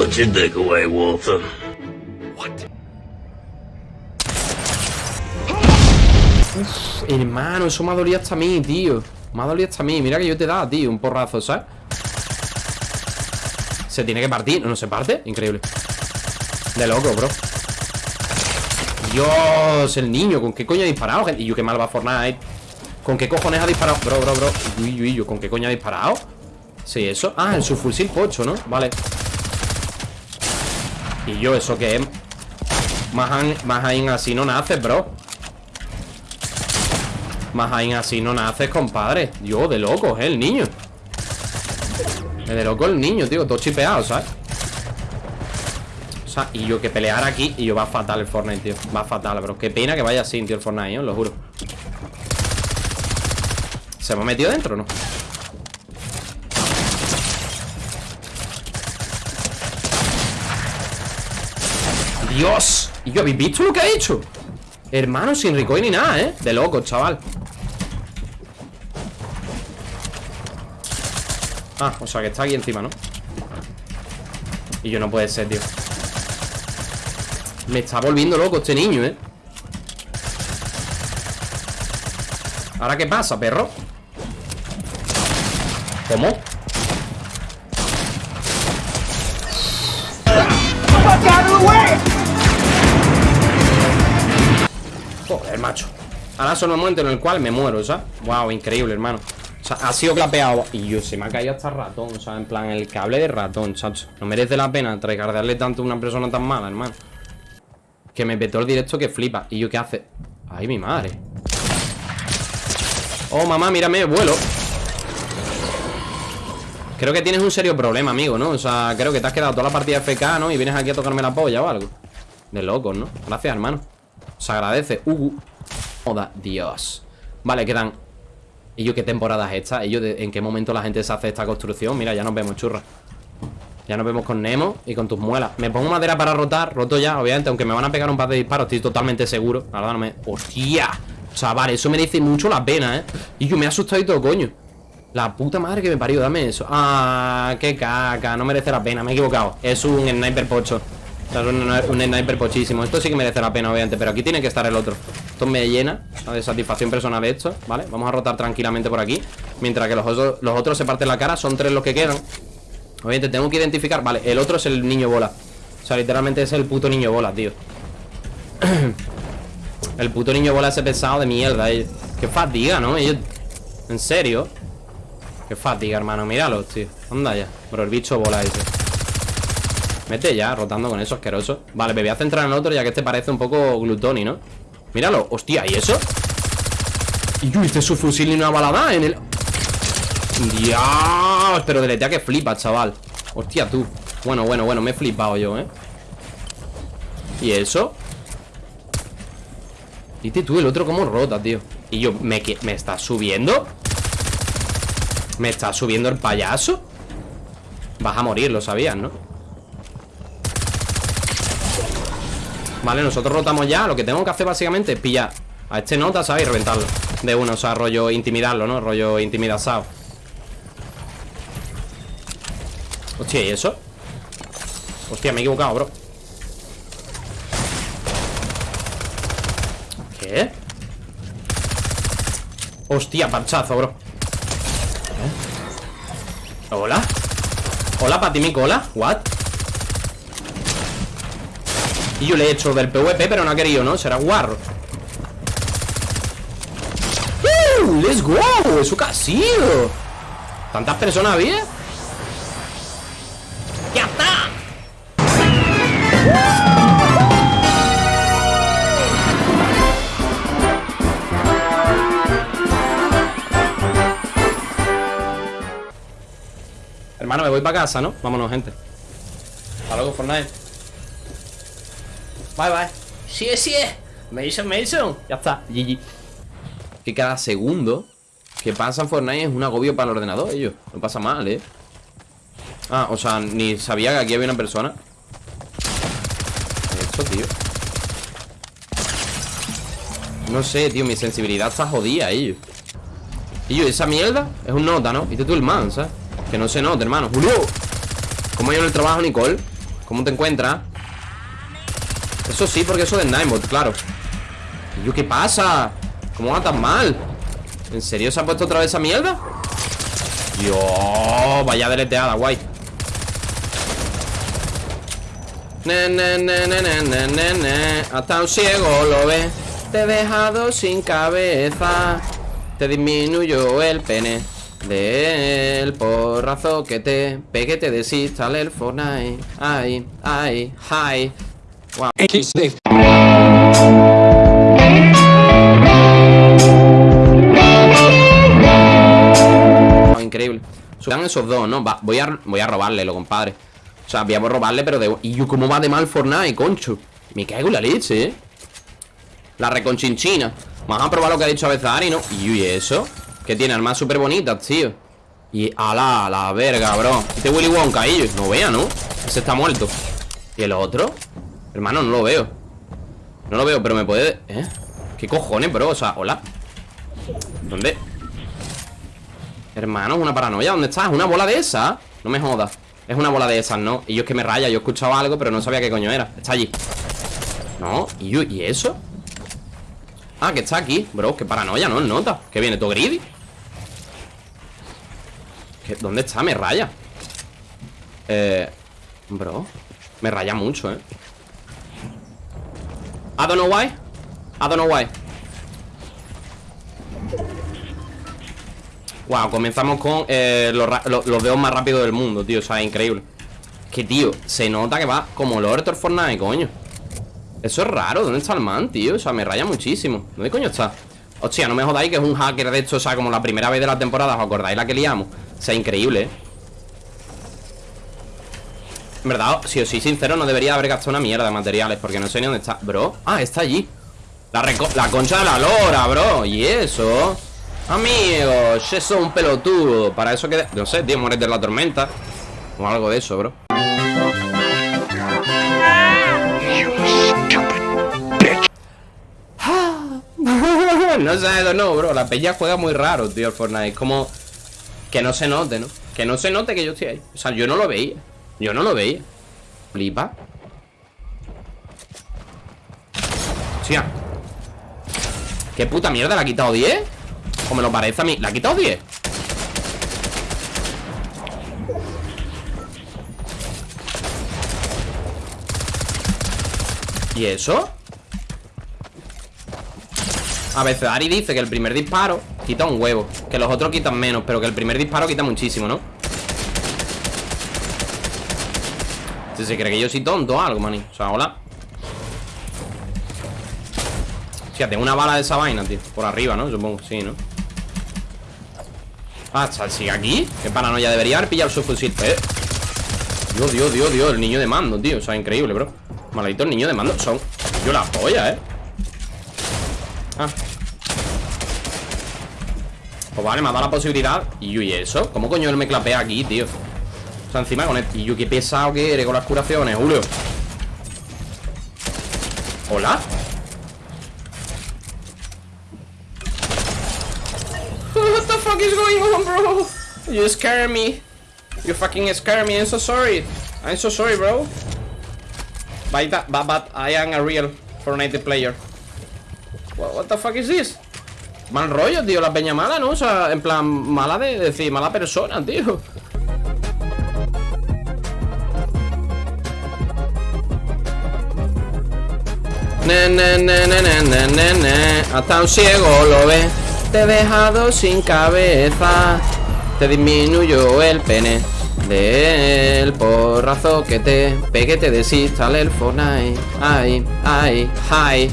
What's your takeaway, Walter? Hermano, eso me ha dolido hasta a mí, tío Me ha dolido hasta a mí Mira que yo te dado, tío, un porrazo, ¿sabes? Se tiene que partir, ¿no se parte? Increíble De loco, bro Dios, el niño ¿Con qué coño ha disparado? Y yo, qué mal va Fortnite ¿Con qué cojones ha disparado? Bro, bro, bro Uy, uy, uy, ¿con qué coño ha disparado? Sí, eso Ah, en su fusil pocho, ¿no? Vale Y yo, ¿eso qué es? Más, más así no naces, bro más ahí así no naces, compadre Yo, de loco, ¿eh? El niño De loco el niño, tío Todo chipeado, ¿sabes? O sea, y yo que pelear aquí Y yo va fatal el Fortnite, tío Va fatal, bro Qué pena que vaya así, tío, el Fortnite, ¿eh? Lo juro ¿Se me ha metido dentro o no? ¡Dios! ¿Y yo habéis visto lo que ha hecho? Hermano, sin recoil ni nada, ¿eh? De loco, chaval Ah, o sea que está aquí encima, ¿no? Y yo no puede ser, tío Me está volviendo loco este niño, ¿eh? ¿Ahora qué pasa, perro? ¿Cómo? Joder, macho Ahora son el momento en el cual me muero, ¿sabes? Wow, increíble, hermano ha sido clapeado Y yo, se me ha caído hasta ratón O sea, en plan, el cable de ratón, chacho No merece la pena recargarle tanto a una persona tan mala, hermano Que me petó el directo que flipa Y yo, ¿qué hace? Ay, mi madre Oh, mamá, mírame, vuelo Creo que tienes un serio problema, amigo, ¿no? O sea, creo que te has quedado toda la partida FK, ¿no? Y vienes aquí a tocarme la polla o algo De locos, ¿no? Gracias, hermano Se agradece. Uh, joda, Dios. Vale, quedan ¿Y yo qué temporada es esta? ¿Y yo en qué momento la gente se hace esta construcción? Mira, ya nos vemos, churra. Ya nos vemos con Nemo y con tus muelas. Me pongo madera para rotar, roto ya, obviamente Aunque me van a pegar un par de disparos, estoy totalmente seguro. La verdad no me... ¡Hostia! Chaval, eso merece mucho la pena, ¿eh? Y yo me he asustado y todo, coño. La puta madre que me parió, dame eso. Ah, qué caca, no merece la pena Me he equivocado, es un sniper pocho un, sniper pochísimo. Esto sí que merece la pena, obviamente Pero aquí tiene que estar el otro. Esto me llena de satisfacción personal esto ¿Vale? Vamos a rotar tranquilamente por aquí Mientras que los, otros, los otros se parten la cara Son tres los que quedan. Obviamente tengo que identificar Vale, el otro es el niño bola. O sea, literalmente es el puto niño bola, tío. El puto niño bola ese pesado de mierda eh. Qué fatiga, ¿no? Ellos... En serio Qué fatiga, hermano. Míralo, tío. Anda ya Pero el bicho bola ese Mete ya, rotando con eso asqueroso Vale, me voy a centrar en otro ya que este parece un poco glutoni, ¿no? Míralo, hostia, ¿y eso? Y yo hice su fusil y una balada en el... Dios, pero deletea que flipa, chaval Hostia, tú Bueno, bueno, bueno, me he flipado yo, ¿eh? ¿Y eso? Viste tú, el otro cómo rota, tío Y yo, ¿me, ¿me está subiendo? ¿Me está subiendo el payaso? Vas a morir, lo sabías, ¿no? Vale, nosotros rotamos ya Lo que tengo que hacer básicamente es pillar a este nota, ¿sabes? Y reventarlo De uno, o sea, rollo intimidarlo, ¿no? Rollo intimidazado Hostia, ¿y eso? Hostia, me he equivocado, bro ¿Qué? Hostia, parchazo, bro ¿Eh? ¿Hola? ¿Hola, Patimico? ¿Hola? ¿What? Y yo le he hecho del PvP, pero no ha querido, ¿no? Será guarro ¡Uh! ¡Let's go! ¡Eso qué ha! ¿Tantas personas había? ¡Ya está! Hermano, me voy para casa, ¿no? Vámonos, gente Hasta luego, Fortnite Bye, bye. Sí, sí. Mason, Mason. Ya está. GG. Que cada segundo que pasa en Fortnite es un agobio para el ordenador, ellos. No pasa mal, ¿eh? Ah, o sea, ni sabía que aquí había una persona. Esto, tío. No sé, tío, mi sensibilidad está jodida, ellos. Y yo, esa mierda es un nota, ¿no? Viste tú el man, ¿sabes? Que no se nota, hermano. ¡Julio! ¿Cómo ha ido el trabajo, Nicole? ¿Cómo te encuentras? Eso sí, porque eso de Ninebot, claro ¿Y yo qué pasa? ¿Cómo va tan mal? ¿En serio se ha puesto otra vez esa mierda? Dios, vaya deleteada, guay ne, ne, ne, ne, ne, ne, Hasta un ciego lo ve Te he dejado sin cabeza Te disminuyó el pene del porrazo que te pegue, te desinstale el Fortnite. Ay, ay, ay. Increíble. Suban esos dos, ¿no? Voy, a, voy a robarle, lo compadre. O sea, voy a robarle, pero de... ¿Y yo cómo va de mal Fortnite, concho? Me caigo en la leche, ¿eh? La reconchinchina. Vamos a probar lo que ha dicho a Bezari, ¿no? ¿Y eso? Que tiene armas súper bonitas, tío Y ala, la verga, bro Este Willy Wonka ahí, no vea, ¿no? Ese está muerto ¿Y el otro? Hermano, no lo veo No lo veo, pero me puede... ¿Eh? ¿Qué cojones, bro? O sea, hola ¿Dónde? Hermano, es una paranoia ¿Dónde estás? ¿Una bola de esas? No me jodas Es una bola de esas, ¿no? Y yo es que me raya Yo he escuchado algo, pero no sabía qué coño era Está allí No, ¿y, yo, ¿y eso? Ah, que está aquí Bro, qué paranoia, ¿no? Nota Que viene todo greedy ¿Dónde está? Me raya Eh... Bro Me raya mucho, eh I don't know why I don't know why Wow, comenzamos con eh, los, los, dedos más rápidos del mundo, tío O sea, increíble Que, tío, se nota que va como el orto Fortnite, coño Eso es raro, ¿dónde está el man, tío? O sea, me raya muchísimo ¿Dónde coño está? Hostia, no me jodáis que es un hacker de hecho, o sea, como la primera vez de la temporada ¿Os acordáis la que liamos? O sea, increíble, ¿eh? En verdad, si os soy sincero, no debería haber gastado una mierda de materiales Porque no sé ni dónde está. Bro, ah, está allí. La, la concha de la lora, bro. Y eso Amigos, eso es un pelotudo. Para eso que... No sé, tío, mueres de la tormenta. O algo de eso, bro. No sé, no, bro. La peña juega muy raro, tío, el Fortnite. Como que no se note, ¿no? Que no se note que yo estoy ahí. O sea, yo no lo veía Yo no lo veía Flipa Hostia ¿Qué puta mierda? ¿La ha quitado 10? ¿O me lo parece a mí? ¿La ha quitado 10? ¿Y eso? A veces Ari dice que el primer disparo quita un huevo Que los otros quitan menos Pero que el primer disparo quita muchísimo, ¿no? Si se cree que yo soy tonto o algo, mani O sea, hola tengo una bala de esa vaina, tío Por arriba, ¿no? Supongo, sí, ¿no? Ah, ¿sigue aquí? Qué paranoia, debería haber pillado su fusil eh. Dios, Dios, Dios, Dios El niño de mando, tío, o sea, increíble, bro Maldito el niño de mando Son, yo la polla, eh Ah Pues vale, me ha dado la posibilidad Y yo, ¿y eso? ¿Cómo coño él me clapea aquí, tío? O sea, encima con el... Yo, qué pesado que eres con las curaciones, Julio. ¿Hola? What the fuck is going on, bro? You scare me. You fucking scare me, I'm so sorry. I'm so sorry, bro. But, but, I am a real Fortnite player. What, the fuck is this? Mal rollo, tío, la peña mala, ¿no? O sea, en plan, mala de, decir, mala persona, tío Ne, ne, ne, ne, Hasta un ciego lo ve. Te he dejado sin cabeza. Te disminuyó el pene del porrazo que te pegue, te desinstale el Fortnite. Ay, ay, ay